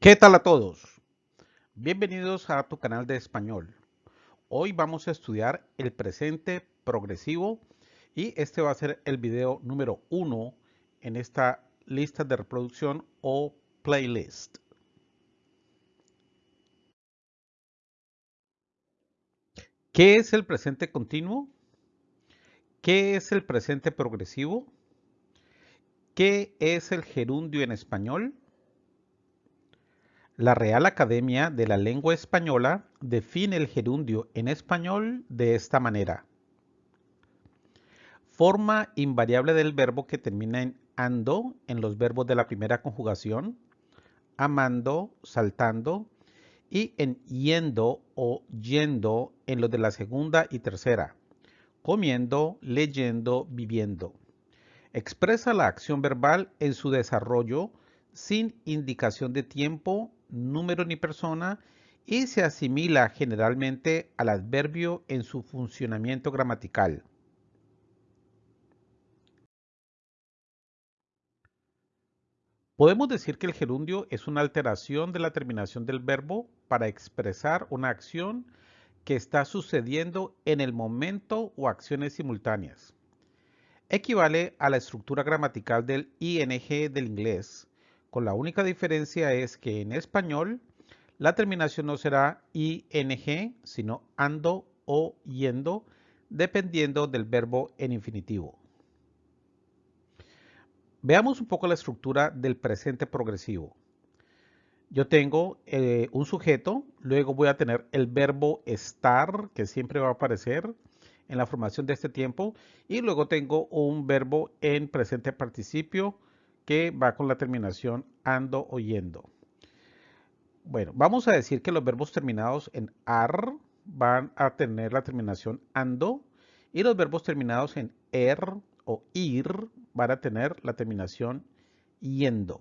¿Qué tal a todos? Bienvenidos a tu canal de español. Hoy vamos a estudiar el presente progresivo y este va a ser el video número uno en esta lista de reproducción o playlist. ¿Qué es el presente continuo? ¿Qué es el presente progresivo? ¿Qué es el gerundio en español? La Real Academia de la Lengua Española define el gerundio en español de esta manera. Forma invariable del verbo que termina en ando en los verbos de la primera conjugación, amando, saltando, y en yendo o yendo en los de la segunda y tercera, comiendo, leyendo, viviendo. Expresa la acción verbal en su desarrollo sin indicación de tiempo número ni persona y se asimila generalmente al adverbio en su funcionamiento gramatical. Podemos decir que el gerundio es una alteración de la terminación del verbo para expresar una acción que está sucediendo en el momento o acciones simultáneas. Equivale a la estructura gramatical del ing del inglés, con la única diferencia es que en español la terminación no será ing, sino ando o yendo, dependiendo del verbo en infinitivo. Veamos un poco la estructura del presente progresivo. Yo tengo eh, un sujeto, luego voy a tener el verbo estar, que siempre va a aparecer en la formación de este tiempo, y luego tengo un verbo en presente participio, que va con la terminación ando o yendo. Bueno, vamos a decir que los verbos terminados en ar van a tener la terminación ando y los verbos terminados en er o ir van a tener la terminación yendo.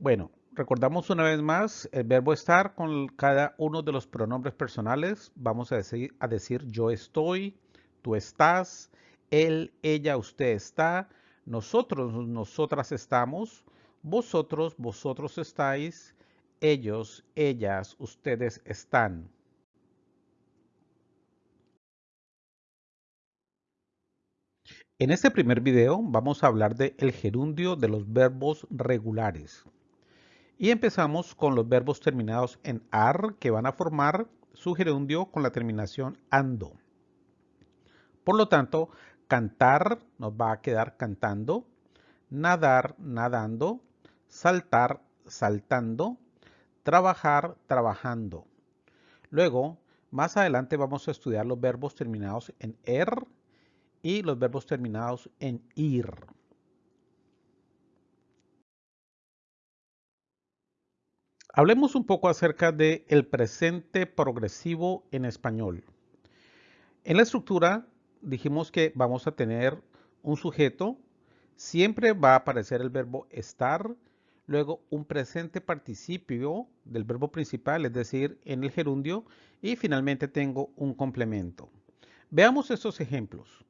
Bueno, recordamos una vez más el verbo estar con cada uno de los pronombres personales. Vamos a decir, a decir yo estoy, tú estás, él, ella, usted está, nosotros, nosotras estamos, vosotros, vosotros estáis, ellos, ellas, ustedes están. En este primer video vamos a hablar de el gerundio de los verbos regulares. Y empezamos con los verbos terminados en AR que van a formar su gerundio con la terminación ANDO. Por lo tanto, Cantar nos va a quedar cantando. Nadar, nadando. Saltar, saltando. Trabajar, trabajando. Luego, más adelante vamos a estudiar los verbos terminados en er y los verbos terminados en ir. Hablemos un poco acerca del el presente progresivo en español. En la estructura dijimos que vamos a tener un sujeto, siempre va a aparecer el verbo estar, luego un presente participio del verbo principal, es decir, en el gerundio, y finalmente tengo un complemento. Veamos estos ejemplos.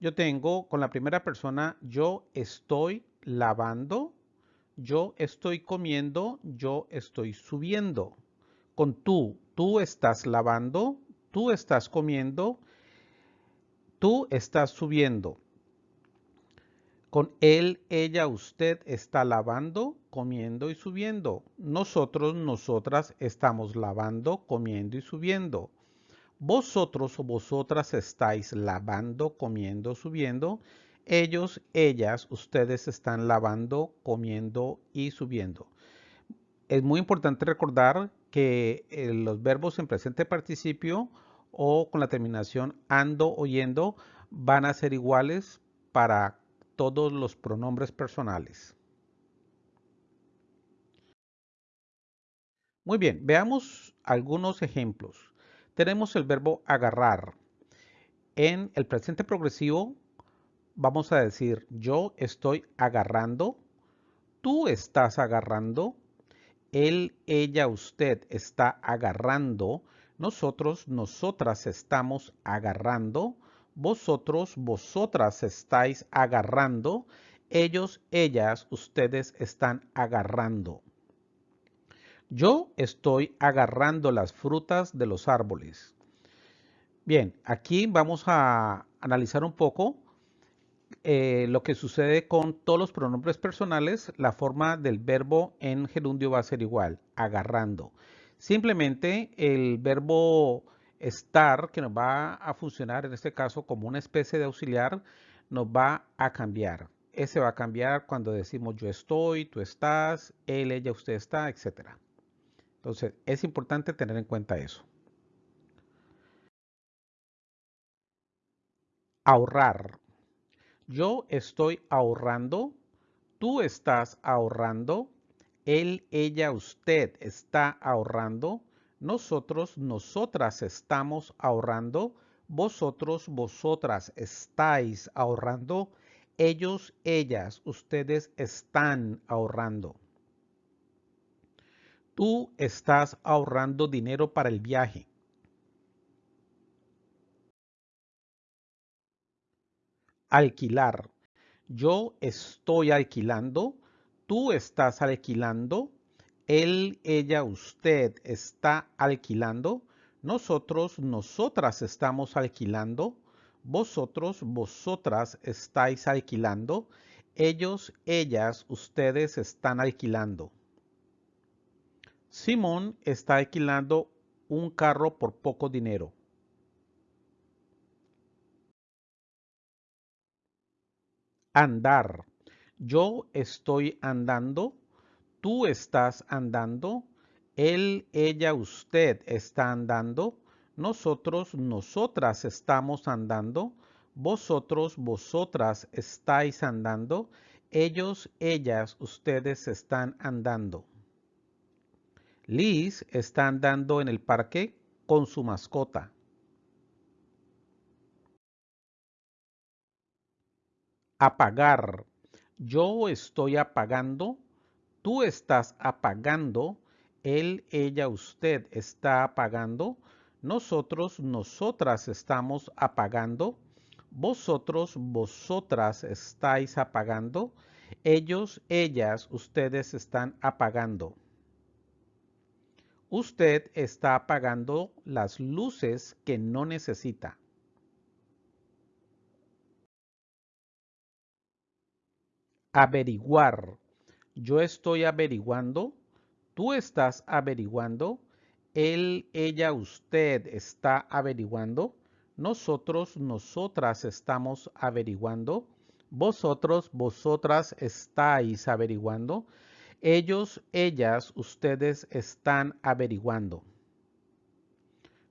Yo tengo con la primera persona, yo estoy lavando, yo estoy comiendo, yo estoy subiendo. Con tú, tú estás lavando, tú estás comiendo, Tú estás subiendo. Con él, ella, usted está lavando, comiendo y subiendo. Nosotros, nosotras estamos lavando, comiendo y subiendo. Vosotros o vosotras estáis lavando, comiendo, subiendo. Ellos, ellas, ustedes están lavando, comiendo y subiendo. Es muy importante recordar que eh, los verbos en presente participio o con la terminación ando o yendo van a ser iguales para todos los pronombres personales. Muy bien, veamos algunos ejemplos. Tenemos el verbo agarrar. En el presente progresivo vamos a decir yo estoy agarrando, tú estás agarrando, él, ella, usted está agarrando, nosotros, nosotras estamos agarrando. Vosotros, vosotras estáis agarrando. Ellos, ellas, ustedes están agarrando. Yo estoy agarrando las frutas de los árboles. Bien, aquí vamos a analizar un poco eh, lo que sucede con todos los pronombres personales. La forma del verbo en gerundio va a ser igual, agarrando. Simplemente el verbo estar, que nos va a funcionar en este caso como una especie de auxiliar, nos va a cambiar. Ese va a cambiar cuando decimos yo estoy, tú estás, él, ella, usted está, etc. Entonces es importante tener en cuenta eso. Ahorrar. Yo estoy ahorrando, tú estás ahorrando, él, ella, usted está ahorrando, nosotros, nosotras estamos ahorrando, vosotros, vosotras estáis ahorrando, ellos, ellas, ustedes están ahorrando. Tú estás ahorrando dinero para el viaje. Alquilar. Yo estoy alquilando. Tú estás alquilando. Él, ella, usted está alquilando. Nosotros, nosotras estamos alquilando. Vosotros, vosotras estáis alquilando. Ellos, ellas, ustedes están alquilando. Simón está alquilando un carro por poco dinero. Andar. Yo estoy andando. Tú estás andando. Él, ella, usted está andando. Nosotros, nosotras estamos andando. Vosotros, vosotras estáis andando. Ellos, ellas, ustedes están andando. Liz está andando en el parque con su mascota. Apagar. Yo estoy apagando. Tú estás apagando. Él, ella, usted está apagando. Nosotros, nosotras estamos apagando. Vosotros, vosotras estáis apagando. Ellos, ellas, ustedes están apagando. Usted está apagando las luces que no necesita. Averiguar. Yo estoy averiguando. Tú estás averiguando. Él, ella, usted está averiguando. Nosotros, nosotras estamos averiguando. Vosotros, vosotras estáis averiguando. Ellos, ellas, ustedes están averiguando.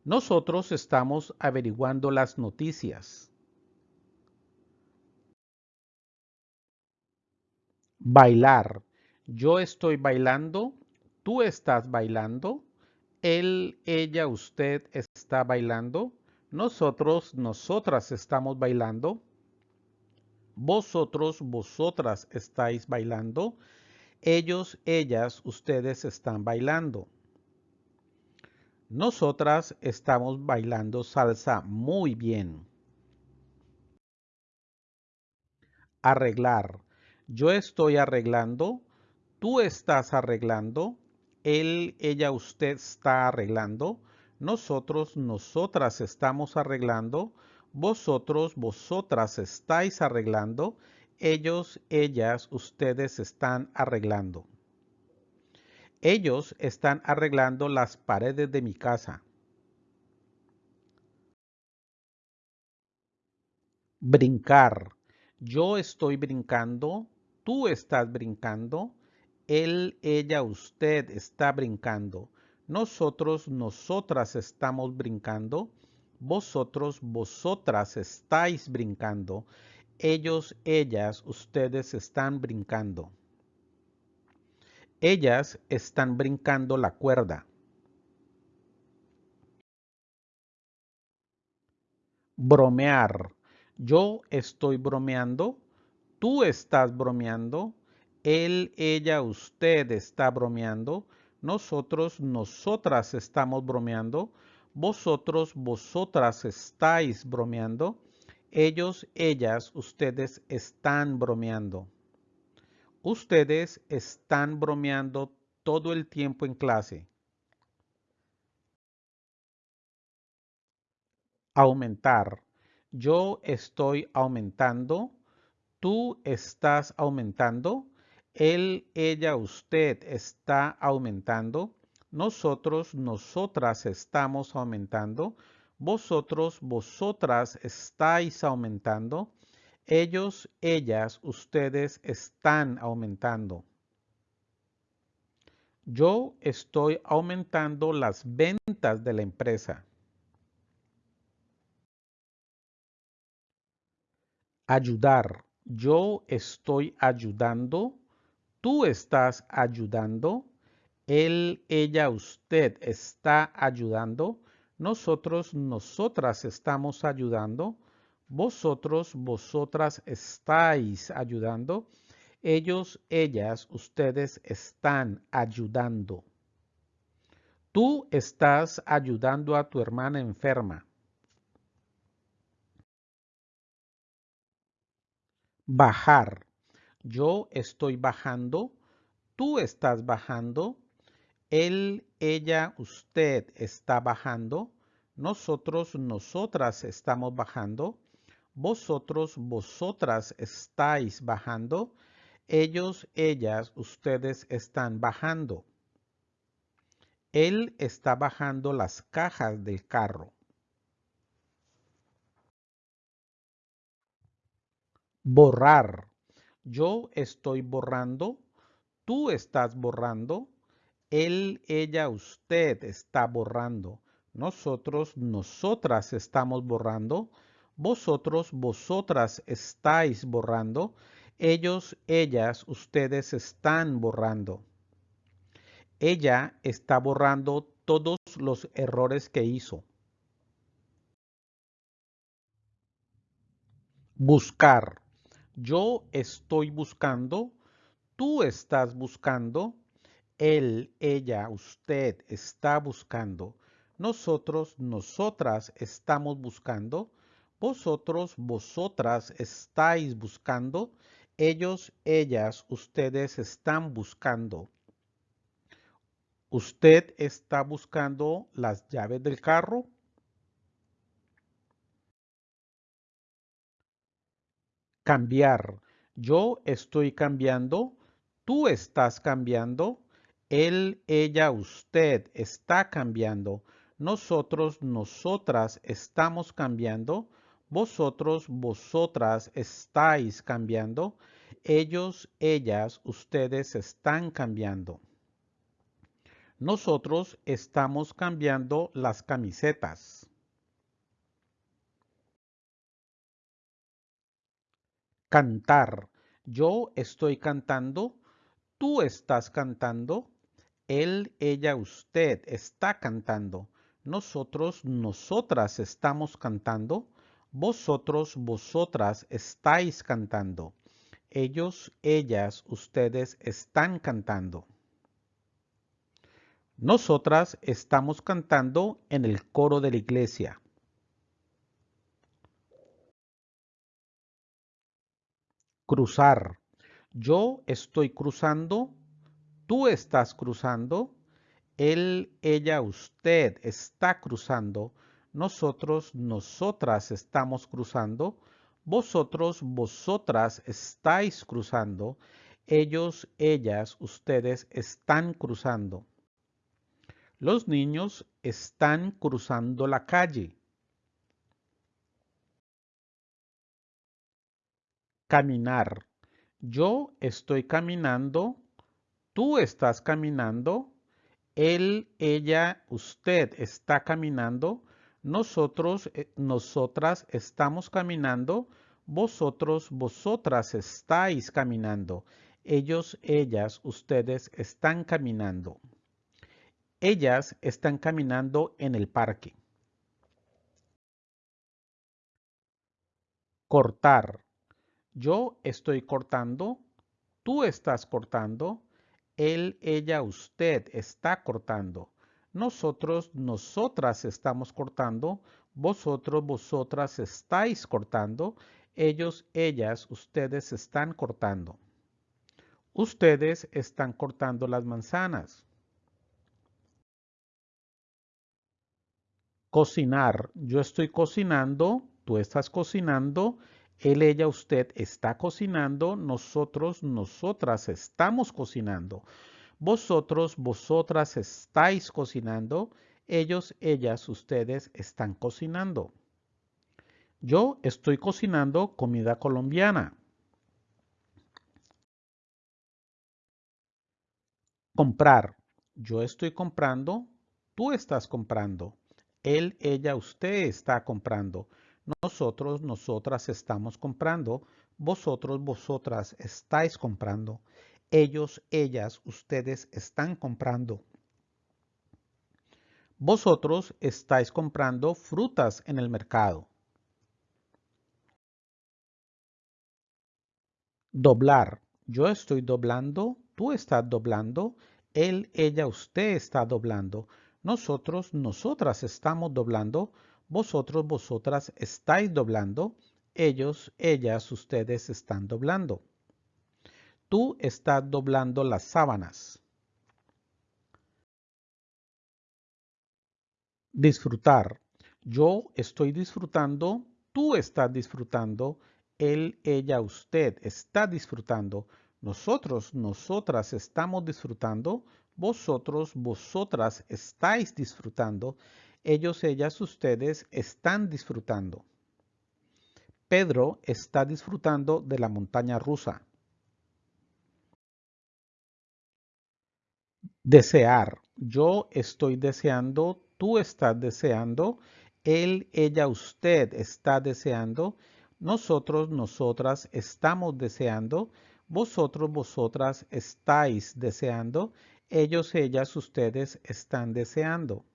Nosotros estamos averiguando las noticias. Bailar. Yo estoy bailando. Tú estás bailando. Él, ella, usted está bailando. Nosotros, nosotras estamos bailando. Vosotros, vosotras estáis bailando. Ellos, ellas, ustedes están bailando. Nosotras estamos bailando salsa muy bien. Arreglar. Yo estoy arreglando. Tú estás arreglando él, ella, usted está arreglando, nosotros, nosotras estamos arreglando, vosotros, vosotras estáis arreglando, ellos, ellas, ustedes están arreglando. Ellos están arreglando las paredes de mi casa. Brincar. Yo estoy brincando, tú estás brincando, él, ella, usted está brincando. Nosotros, nosotras estamos brincando. Vosotros, vosotras estáis brincando. Ellos, ellas, ustedes están brincando. Ellas están brincando la cuerda. Bromear. Yo estoy bromeando. Tú estás bromeando él, ella, usted está bromeando. Nosotros, nosotras estamos bromeando. Vosotros, vosotras estáis bromeando. Ellos, ellas, ustedes están bromeando. Ustedes están bromeando todo el tiempo en clase. Aumentar. Yo estoy aumentando. Tú estás aumentando. Él, ella, usted está aumentando. Nosotros, nosotras estamos aumentando. Vosotros, vosotras estáis aumentando. Ellos, ellas, ustedes están aumentando. Yo estoy aumentando las ventas de la empresa. Ayudar. Yo estoy ayudando. Tú estás ayudando. Él, ella, usted está ayudando. Nosotros, nosotras estamos ayudando. Vosotros, vosotras estáis ayudando. Ellos, ellas, ustedes están ayudando. Tú estás ayudando a tu hermana enferma. Bajar. Yo estoy bajando. Tú estás bajando. Él, ella, usted está bajando. Nosotros, nosotras estamos bajando. Vosotros, vosotras estáis bajando. Ellos, ellas, ustedes están bajando. Él está bajando las cajas del carro. Borrar. Yo estoy borrando. Tú estás borrando. Él, ella, usted está borrando. Nosotros, nosotras estamos borrando. Vosotros, vosotras estáis borrando. Ellos, ellas, ustedes están borrando. Ella está borrando todos los errores que hizo. Buscar. Yo estoy buscando. Tú estás buscando él, ella, usted está buscando. Nosotros, nosotras estamos buscando. Vosotros, vosotras estáis buscando. Ellos, ellas, ustedes están buscando. ¿Usted está buscando las llaves del carro? Cambiar. Yo estoy cambiando. Tú estás cambiando. Él, ella, usted está cambiando. Nosotros, nosotras estamos cambiando. Vosotros, vosotras estáis cambiando. Ellos, ellas, ustedes están cambiando. Nosotros estamos cambiando las camisetas. Cantar. Yo estoy cantando. Tú estás cantando. Él, ella, usted está cantando. Nosotros, nosotras estamos cantando. Vosotros, vosotras estáis cantando. Ellos, ellas, ustedes están cantando. Nosotras estamos cantando en el coro de la iglesia. Cruzar. Yo estoy cruzando tú estás cruzando, él, ella, usted está cruzando, nosotros, nosotras estamos cruzando, vosotros, vosotras estáis cruzando, ellos, ellas, ustedes están cruzando. Los niños están cruzando la calle. Caminar. Yo estoy caminando tú estás caminando, él, ella, usted está caminando, nosotros, eh, nosotras estamos caminando, vosotros, vosotras estáis caminando, ellos, ellas, ustedes están caminando. Ellas están caminando en el parque. Cortar. Yo estoy cortando, tú estás cortando, él, ella, usted está cortando. Nosotros, nosotras estamos cortando. Vosotros, vosotras estáis cortando. Ellos, ellas, ustedes están cortando. Ustedes están cortando las manzanas. Cocinar. Yo estoy cocinando, tú estás cocinando, él, ella, usted está cocinando, nosotros, nosotras estamos cocinando. Vosotros, vosotras estáis cocinando, ellos, ellas, ustedes están cocinando. Yo estoy cocinando comida colombiana. Comprar. Yo estoy comprando, tú estás comprando. Él, ella, usted está comprando. Nosotros, nosotras estamos comprando. Vosotros, vosotras estáis comprando. Ellos, ellas, ustedes están comprando. Vosotros estáis comprando frutas en el mercado. Doblar. Yo estoy doblando, tú estás doblando, él, ella, usted está doblando. Nosotros, nosotras estamos doblando. Vosotros, vosotras estáis doblando. Ellos, ellas, ustedes están doblando. Tú estás doblando las sábanas. Disfrutar. Yo estoy disfrutando, tú estás disfrutando, él, ella, usted está disfrutando, nosotros, nosotras estamos disfrutando, vosotros, vosotras estáis disfrutando, ellos, ellas, ustedes están disfrutando. Pedro está disfrutando de la montaña rusa. Desear. Yo estoy deseando, tú estás deseando, él, ella, usted está deseando, nosotros, nosotras estamos deseando, vosotros, vosotras estáis deseando, ellos, ellas, ustedes están deseando.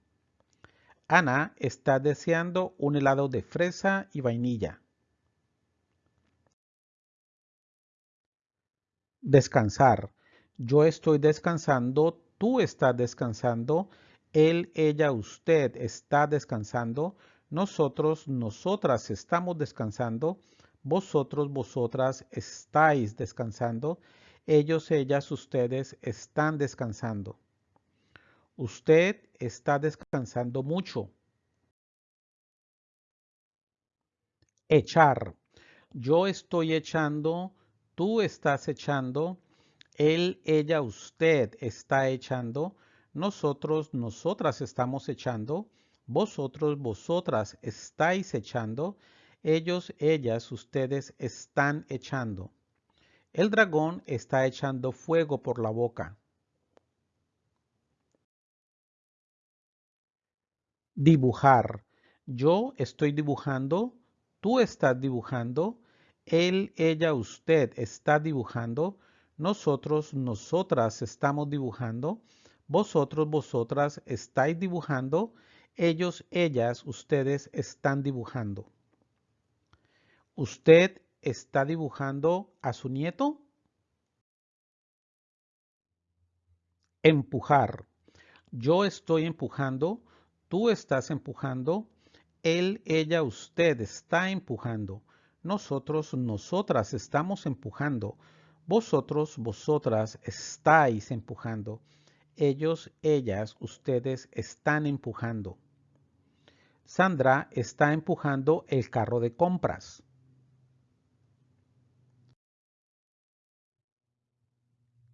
Ana está deseando un helado de fresa y vainilla. Descansar. Yo estoy descansando, tú estás descansando, él, ella, usted está descansando, nosotros, nosotras estamos descansando, vosotros, vosotras estáis descansando, ellos, ellas, ustedes están descansando. Usted está descansando mucho. Echar. Yo estoy echando, tú estás echando, él, ella, usted está echando, nosotros, nosotras estamos echando, vosotros, vosotras estáis echando, ellos, ellas, ustedes están echando. El dragón está echando fuego por la boca. Dibujar. Yo estoy dibujando, tú estás dibujando, él, ella, usted está dibujando, nosotros, nosotras estamos dibujando, vosotros, vosotras estáis dibujando, ellos, ellas, ustedes están dibujando. ¿Usted está dibujando a su nieto? Empujar. Yo estoy empujando, tú estás empujando, él, ella, usted está empujando. Nosotros, nosotras estamos empujando. Vosotros, vosotras estáis empujando. Ellos, ellas, ustedes están empujando. Sandra está empujando el carro de compras.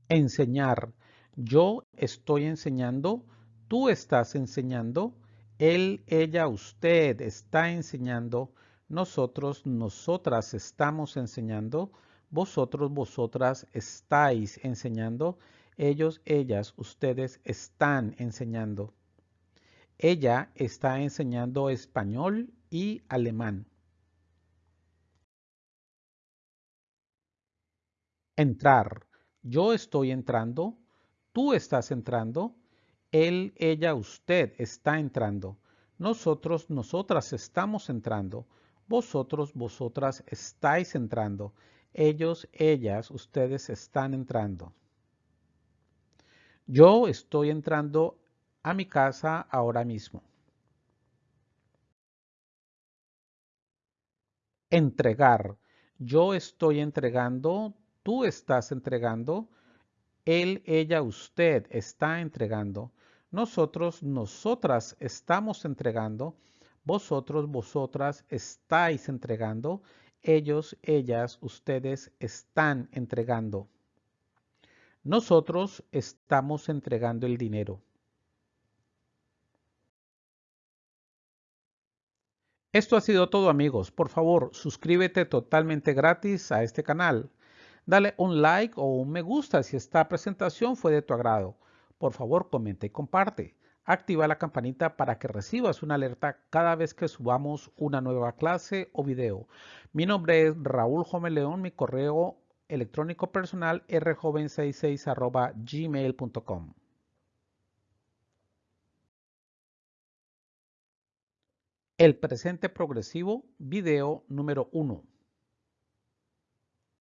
Enseñar. Yo estoy enseñando, tú estás enseñando, él, ella, usted está enseñando, nosotros, nosotras estamos enseñando, vosotros, vosotras estáis enseñando, ellos, ellas, ustedes están enseñando. Ella está enseñando español y alemán. Entrar. Yo estoy entrando, tú estás entrando, él, ella, usted está entrando, nosotros, nosotras estamos entrando, vosotros, vosotras estáis entrando, ellos, ellas, ustedes están entrando. Yo estoy entrando a mi casa ahora mismo. Entregar. Yo estoy entregando, tú estás entregando, Él, ella, usted está entregando. Nosotros, nosotras estamos entregando. Vosotros, vosotras estáis entregando. Ellos, ellas, ustedes están entregando. Nosotros estamos entregando el dinero. Esto ha sido todo amigos. Por favor, suscríbete totalmente gratis a este canal. Dale un like o un me gusta si esta presentación fue de tu agrado. Por favor, comenta y comparte. Activa la campanita para que recibas una alerta cada vez que subamos una nueva clase o video. Mi nombre es Raúl León, mi correo electrónico personal rjoven66 gmail.com. El presente progresivo, video número 1.